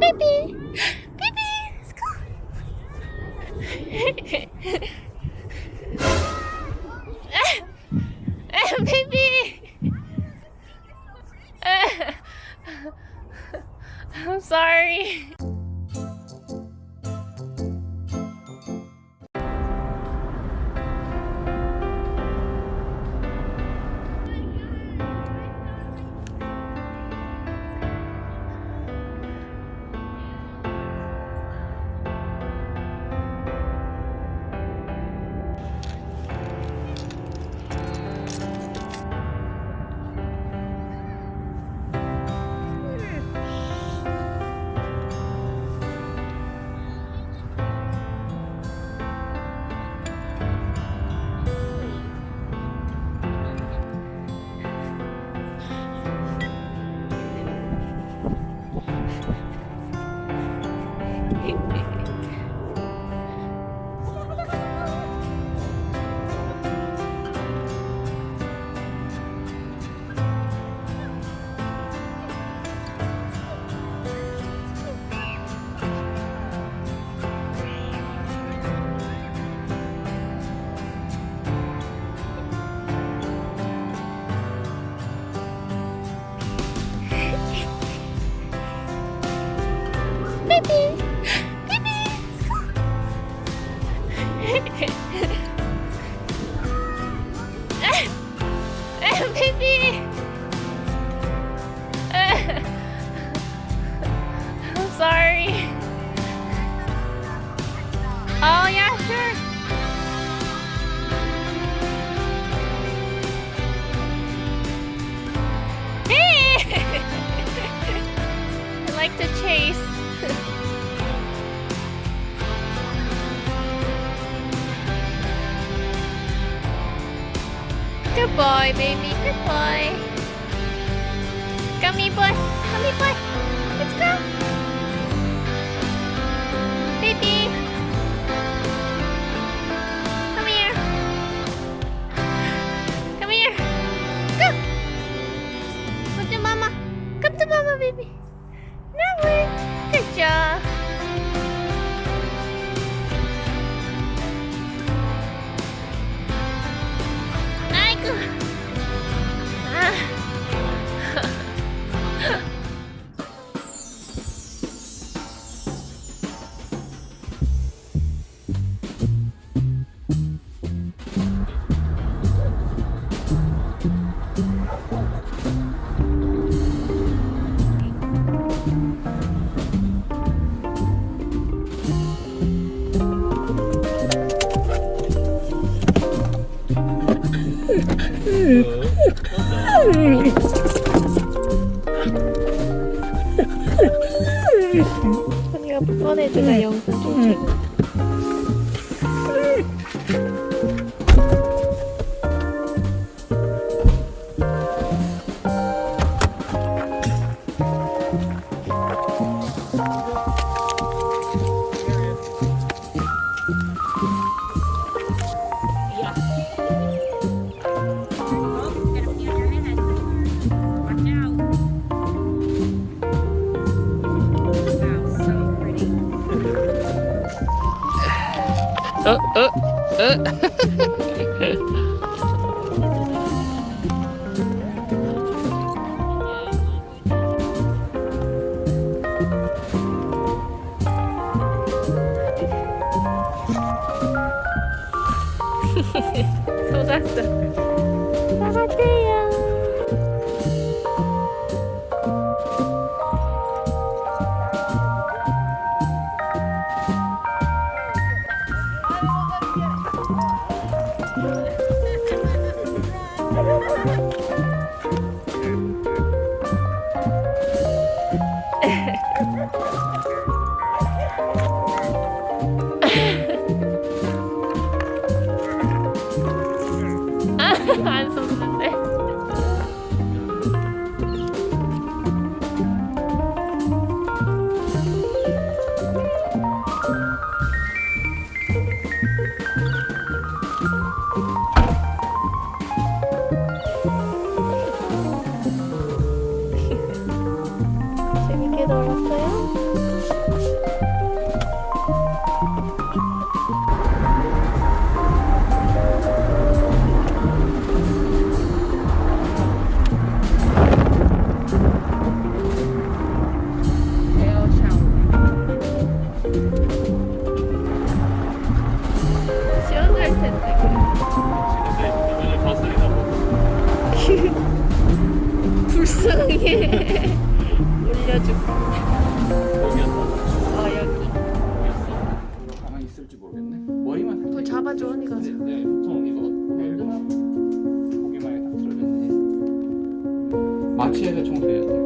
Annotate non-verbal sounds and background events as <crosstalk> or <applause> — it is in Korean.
Pippi! Pippi! Let's go! Pippi! I'm sorry. To chase. <laughs> Good boy, baby. Good boy. Gummy boy. Gummy boy. Let's go. Baby. 언니가 뻔해주가 영상 좀 찍어. 어, 어, 어. <laughs> 사과해요. 되게 넓었어요. <laughs> 불쌍해 <laughs> 빌려주고. 어 아, 여기. 가만히 있을지 모르겠네. 머리만 그걸 잡아줘 언니가. 네, 네 보통 이거 네. 고개만에 딱 틀어졌네. 음. 마취해서 청소해야 돼.